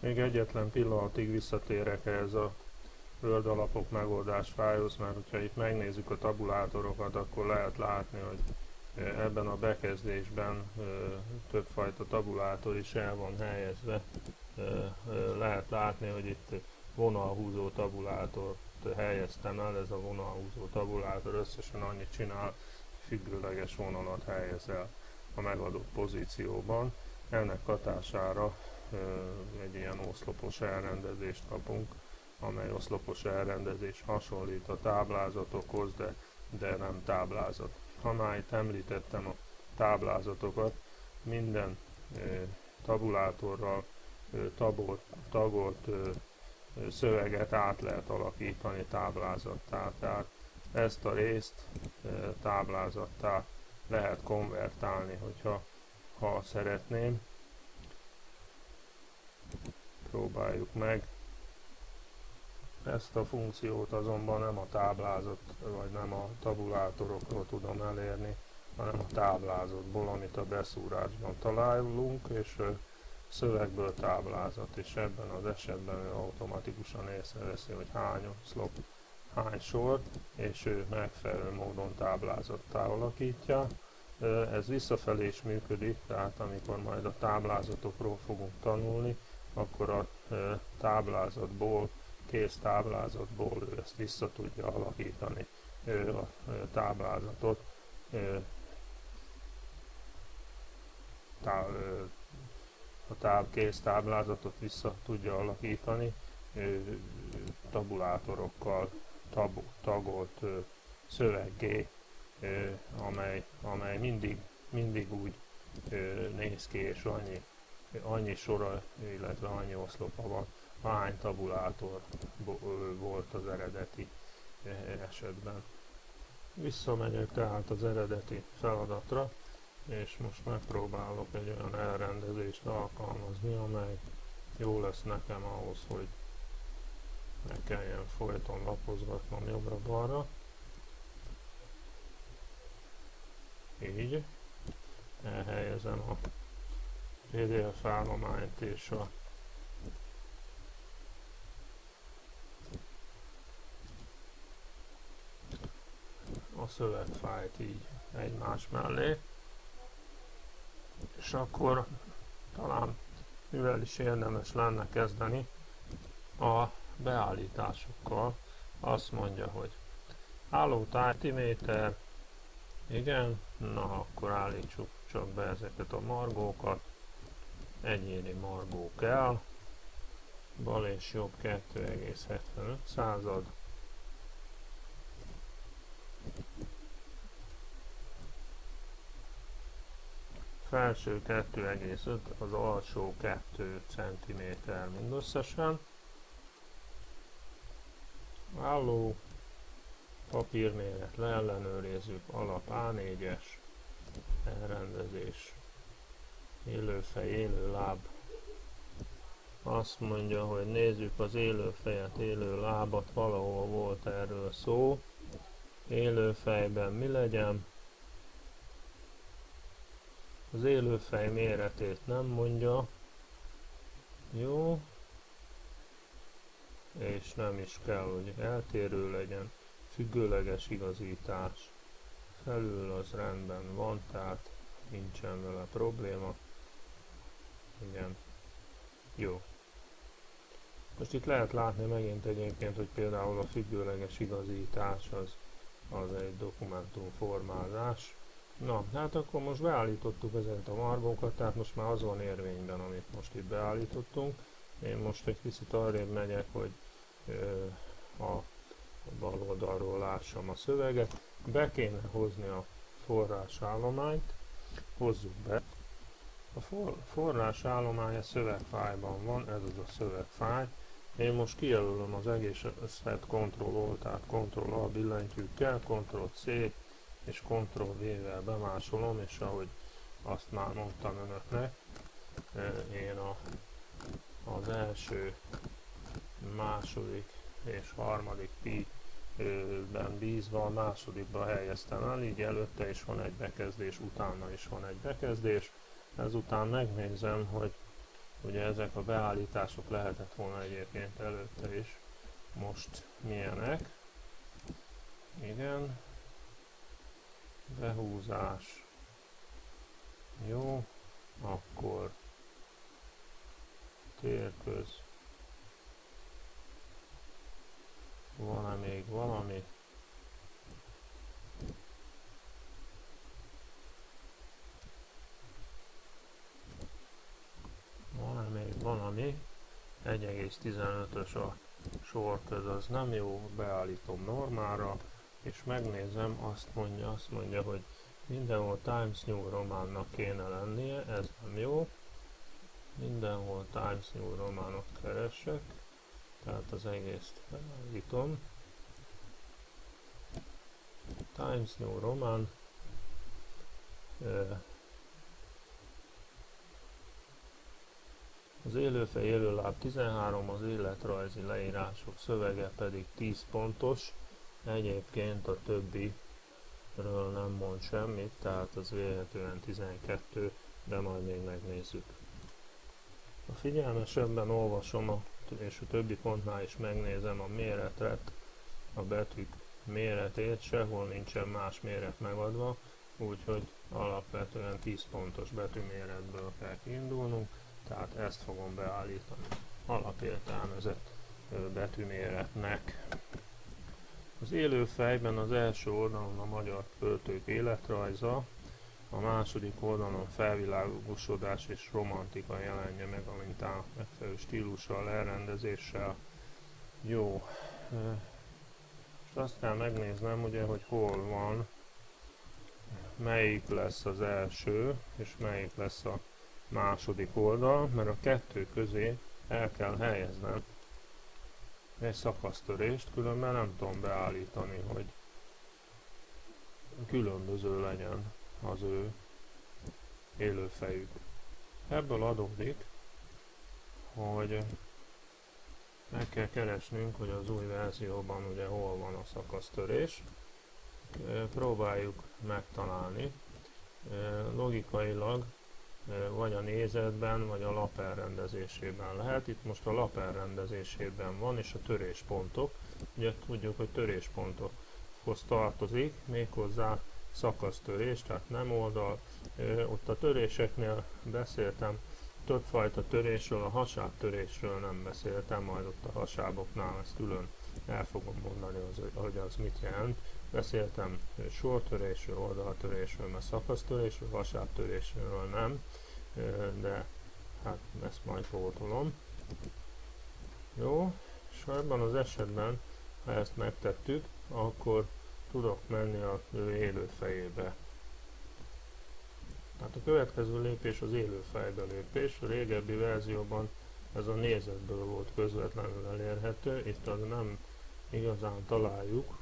Még egyetlen pillanatig visszatérek ehhez a Word alapok megoldás fájhoz, mert hogyha itt megnézzük a tabulátorokat, akkor lehet látni, hogy ebben a bekezdésben többfajta tabulátor is el van helyezve. Lehet látni, hogy itt vonalhúzó tabulátort helyeztem el, ez a vonalhúzó tabulátor összesen annyit csinál, függőleges vonalat helyez el a megadott pozícióban. Ennek hatására egy ilyen oszlopos elrendezést kapunk, amely oszlopos elrendezés hasonlít a táblázatokhoz, de, de nem táblázat. Ha már itt említettem a táblázatokat, minden tabulátorral tagolt, tagolt szöveget át lehet alakítani táblázattá. Tehát ezt a részt táblázattá lehet konvertálni, hogyha ha szeretném. Próbáljuk meg. Ezt a funkciót azonban nem a táblázat, vagy nem a tabulátorokról tudom elérni, hanem a táblázatból, amit a beszúrásban találunk, és szövegből táblázat, és ebben az ő automatikusan észreveszi, hogy hány oszlop, hány sor, és ő megfelelő módon táblázattá alakítja. Ez visszafelé is működik, tehát amikor majd a táblázatokról fogunk tanulni, akkor a táblázatból, kész táblázatból ő ezt vissza tudja alakítani, a táblázatot tá, a táb, kész táblázatot vissza tudja alakítani tabulátorokkal tab, tagolt szöveggé, amely, amely mindig, mindig úgy néz ki, és annyi, annyi sora, illetve annyi oszlopa van, hány tabulátor volt az eredeti esetben. Visszamegyek tehát az eredeti feladatra, és most megpróbálok egy olyan elrendezést alkalmazni, amely jó lesz nekem ahhoz, hogy ne kelljen folyton lapozgatnom jobbra-balra. Így. Elhelyezem a PDF állományt és a a szövegfájt így egymás mellé és akkor talán mivel is érdemes lenne kezdeni a beállításokkal. Azt mondja, hogy álló tártiméter, igen, na akkor állítsuk csak be ezeket a margókat, egyéni margó kell, bal és jobb 2,75 század, felső 2,5, az alsó 2 cm mindösszesen. Álló papírméret leellenőrizzük, alap A4-es, elrendezés, élőfej, élő láb. Azt mondja, hogy nézzük az élőfejet, élő lábat, valahol volt erről szó. Élőfejben mi legyen? Az élőfej méretét nem mondja. Jó. És nem is kell, hogy eltérő legyen. Függőleges igazítás. Felül az rendben van, tehát nincsen vele probléma. Igen. Jó. Most itt lehet látni megint egyébként, hogy például a függőleges igazítás az, az egy dokumentum formázás. Na, hát akkor most beállítottuk ezeket a margókat, tehát most már az van érvényben, amit most itt beállítottunk. Én most egy kicsit arrébb megyek, hogy ö, a bal oldalról lássam a szöveget. Be kéne hozni a forrásállományt, hozzuk be. A for, forrásállomány a szövegfájban van, ez az a szövegfáj. Én most kijelölöm az egész összet Ctrl-O, tehát Ctrl-A billentyűkkel, Ctrl-C, és Ctrl-V-vel bemásolom, és ahogy azt már mondtam önöknek, én a, az első, második és harmadik pi ben bízva a másodikba helyeztem el, így előtte is van egy bekezdés, utána is van egy bekezdés. Ezután megnézem, hogy ugye ezek a beállítások lehetett volna egyébként előtte is, most milyenek. Igen, behúzás, jó, akkor térköz, van-e még valami? Van-e még valami? 1,15-ös a sorköz, az nem jó, beállítom normára, és megnézem, azt mondja, azt mondja, hogy mindenhol Times New Romannak kéne lennie, ez nem jó. Mindenhol Times New Romanot keresek, tehát az egészt beállítom. Times New Roman, az élőfej élőláb 13, az életrajzi leírások szövege pedig 10 pontos, egyébként a többiről nem mond semmit, tehát az véletlenül 12, de majd még megnézzük. A figyelmesebben olvasom a, és a többi pontnál is megnézem a méretet, a betűk méretét, sehol nincsen más méret megadva, úgyhogy alapvetően 10 pontos betűméretből kell kiindulnunk, tehát ezt fogom beállítani alapértelmezett betűméretnek. Az élő fejben az első oldalon a magyar költők életrajza, a második oldalon felvilágosodás és romantika jelenje meg a mintának megfelelő stílussal, elrendezéssel. Jó. Most azt kell megnéznem, ugye, hogy hol van, melyik lesz az első, és melyik lesz a második oldal, mert a kettő közé el kell helyeznem egy szakasztörést, különben nem tudom beállítani, hogy különböző legyen az ő élőfejük. Ebből adódik, hogy meg kell keresnünk, hogy az új verzióban ugye hol van a szakasztörés. Próbáljuk megtalálni. Logikailag vagy a nézetben, vagy a lap elrendezésében lehet. Itt most a lap elrendezésében van, és a töréspontok. Ugye tudjuk, hogy töréspontokhoz tartozik, méghozzá szakasztörés, tehát nem oldal. Ott a töréseknél beszéltem többfajta törésről, a hasábtörésről nem beszéltem, majd ott a hasáboknál ezt külön el fogom mondani, az, hogy az mit jelent. Beszéltem sortörésről, oldaltörésről, mert szakasztörésről, hasábtörésről nem, de hát ezt majd pótolom. Jó, és ebben az esetben, ha ezt megtettük, akkor tudok menni a élő fejébe. Tehát a következő lépés az élő fejbe lépés. A régebbi verzióban ez a nézetből volt közvetlenül elérhető, itt az nem igazán találjuk.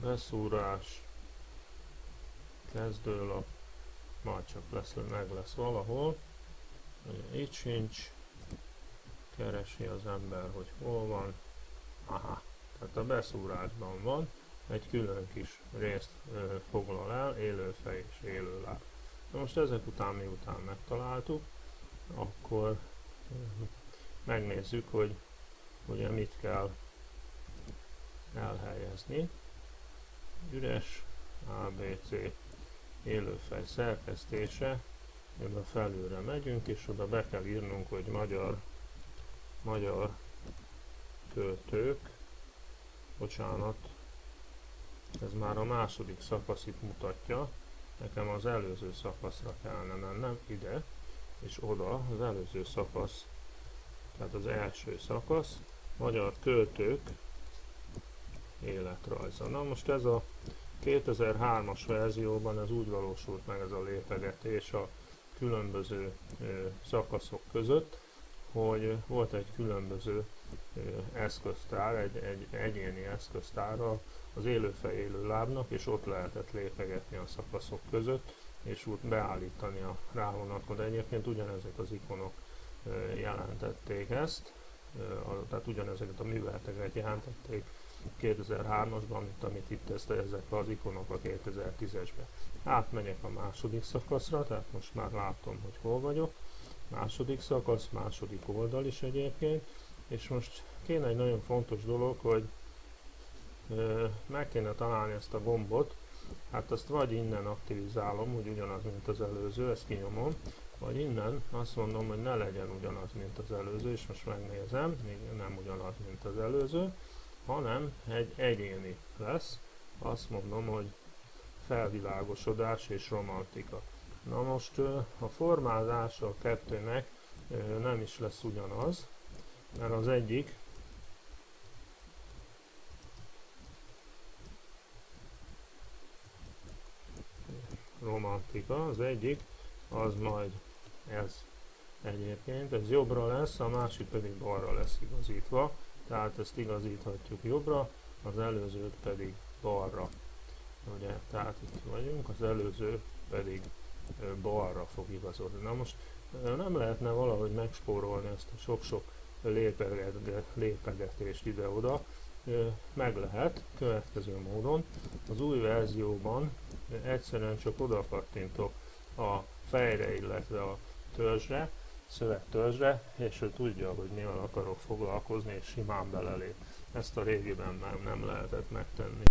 Beszúrás, kezdőlap, majd csak lesz, meg lesz valahol. Ugye itt sincs, keresi az ember, hogy hol van. Aha, tehát a beszúrásban van egy külön kis részt ö, foglal el, élőfej és élőláb. Na most ezek után, miután megtaláltuk, akkor megnézzük, hogy ugye mit kell elhelyezni. Üres ABC élőfej szerkesztése, a felülre megyünk, és oda be kell írnunk, hogy magyar, magyar költők, bocsánat, ez már a második szakaszit mutatja, nekem az előző szakaszra kellene mennem, ide, és oda, az előző szakasz, tehát az első szakasz, magyar költők életrajza. Na most ez a 2003-as verzióban ez úgy valósult meg ez a lépegetés a különböző szakaszok között, hogy volt egy különböző eszköztár, egy, egy egyéni eszköztárral az élőfej élő lábnak, és ott lehetett lépegetni a szakaszok között, és úgy beállítani a rávonatkozó. Egyébként ugyanezek az ikonok jelentették ezt, tehát ugyanezeket a műveleteket jelentették 2003-asban, mint amit itt ezt, ezek az ikonok a 2010-esben. Átmegyek a második szakaszra, tehát most már látom, hogy hol vagyok, második szakasz, második oldal is egyébként, és most kéne egy nagyon fontos dolog, hogy ö, meg kéne találni ezt a gombot, hát azt vagy innen aktivizálom, úgy ugyanaz, mint az előző, ezt kinyomom, vagy innen azt mondom, hogy ne legyen ugyanaz, mint az előző, és most megnézem, még nem ugyanaz, mint az előző, hanem egy egyéni lesz, azt mondom, hogy felvilágosodás és romantika. Na most a formázása a kettőnek nem is lesz ugyanaz, mert az egyik romantika, az egyik az majd ez egyébként, ez jobbra lesz, a másik pedig balra lesz igazítva, tehát ezt igazíthatjuk jobbra, az előzőt pedig balra. Ugye, tehát itt vagyunk, az előző pedig balra fog igazodni. Na most nem lehetne valahogy megspórolni ezt a sok-sok lépegetést ide-oda, meg lehet következő módon. Az új verzióban egyszerűen csak oda kattintok a fejre, illetve a törzsre, szövegtörzsre, és ő tudja, hogy mivel akarok foglalkozni, és simán belelép. Ezt a régiben már nem lehetett megtenni.